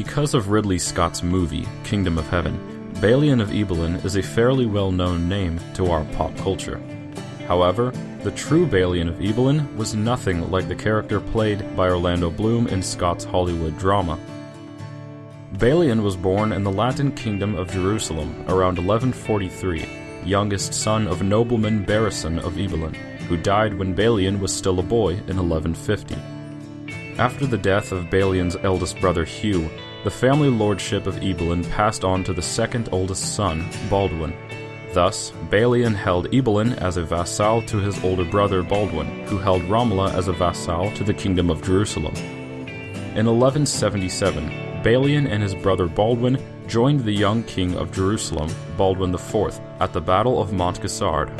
Because of Ridley Scott's movie, Kingdom of Heaven, Balian of Ibelin is a fairly well known name to our pop culture. However, the true Balian of Ibelin was nothing like the character played by Orlando Bloom in Scott's Hollywood drama. Balian was born in the Latin kingdom of Jerusalem around 1143, youngest son of nobleman Barisan of Ibelin, who died when Balian was still a boy in 1150. After the death of Balian's eldest brother Hugh, the family lordship of Ibelin passed on to the second oldest son, Baldwin. Thus, Balian held Ibelin as a vassal to his older brother Baldwin, who held Ramla as a vassal to the kingdom of Jerusalem. In 1177, Balian and his brother Baldwin joined the young king of Jerusalem, Baldwin IV, at the Battle of Montgisard.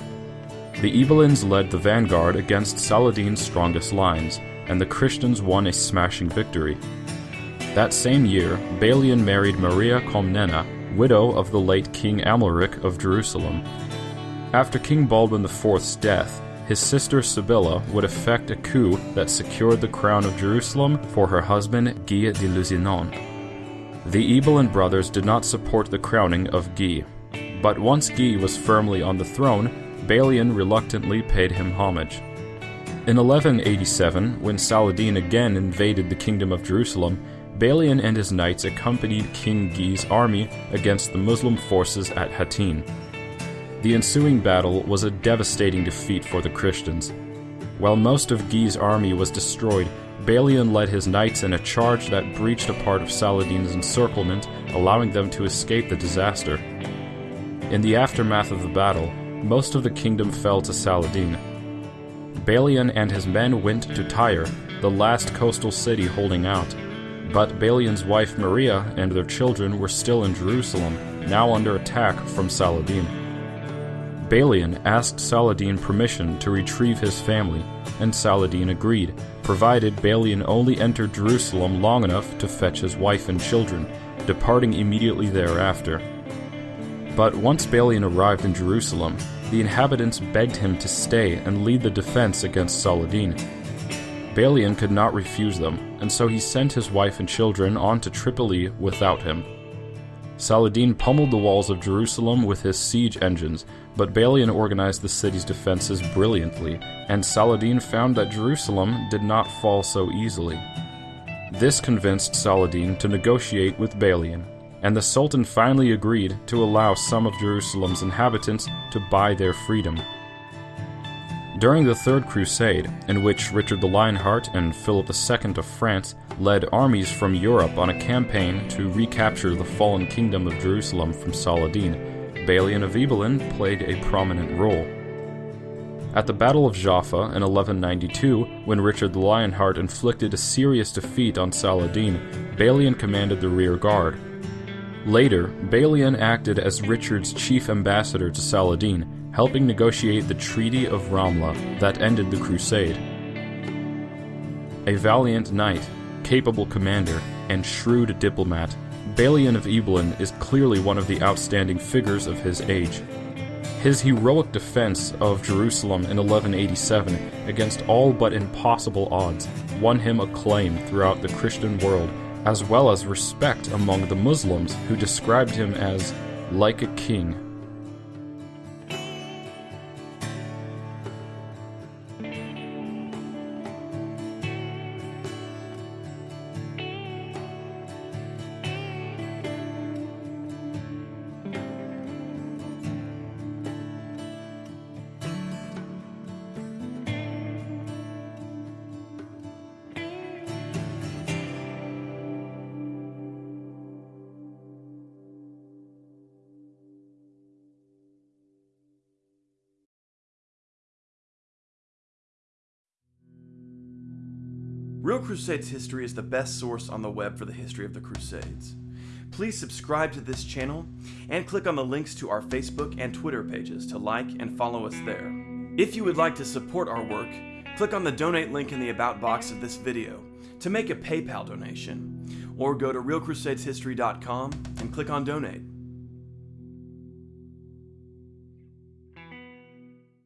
The Ibelins led the vanguard against Saladin's strongest lines, and the Christians won a smashing victory. That same year, Balian married Maria Comnena, widow of the late King Amalric of Jerusalem. After King Baldwin IV's death, his sister Sibylla would effect a coup that secured the crown of Jerusalem for her husband Guy de Lusignan. The Ibelin brothers did not support the crowning of Guy, but once Guy was firmly on the throne, Balian reluctantly paid him homage. In 1187, when Saladin again invaded the kingdom of Jerusalem, Balian and his knights accompanied King Guy's army against the Muslim forces at Hattin. The ensuing battle was a devastating defeat for the Christians. While most of Guy's army was destroyed, Balian led his knights in a charge that breached a part of Saladin's encirclement, allowing them to escape the disaster. In the aftermath of the battle, most of the kingdom fell to Saladin. Balian and his men went to Tyre, the last coastal city holding out. But Balian's wife Maria and their children were still in Jerusalem, now under attack from Saladin. Balian asked Saladin permission to retrieve his family, and Saladin agreed, provided Balian only entered Jerusalem long enough to fetch his wife and children, departing immediately thereafter. But once Balian arrived in Jerusalem, the inhabitants begged him to stay and lead the defense against Saladin. Balian could not refuse them, and so he sent his wife and children on to Tripoli without him. Saladin pummeled the walls of Jerusalem with his siege engines, but Balian organized the city's defenses brilliantly, and Saladin found that Jerusalem did not fall so easily. This convinced Saladin to negotiate with Balian, and the Sultan finally agreed to allow some of Jerusalem's inhabitants to buy their freedom. During the Third Crusade, in which Richard the Lionheart and Philip II of France led armies from Europe on a campaign to recapture the fallen kingdom of Jerusalem from Saladin, Balian of Ibelin played a prominent role. At the Battle of Jaffa in 1192, when Richard the Lionheart inflicted a serious defeat on Saladin, Balian commanded the rear guard. Later, Balian acted as Richard's chief ambassador to Saladin helping negotiate the Treaty of Ramla that ended the crusade. A valiant knight, capable commander, and shrewd diplomat, Balian of Ibelin is clearly one of the outstanding figures of his age. His heroic defense of Jerusalem in 1187 against all but impossible odds won him acclaim throughout the Christian world, as well as respect among the Muslims who described him as like a king Real Crusades History is the best source on the web for the history of the Crusades. Please subscribe to this channel and click on the links to our Facebook and Twitter pages to like and follow us there. If you would like to support our work, click on the donate link in the about box of this video to make a PayPal donation, or go to realcrusadeshistory.com and click on donate.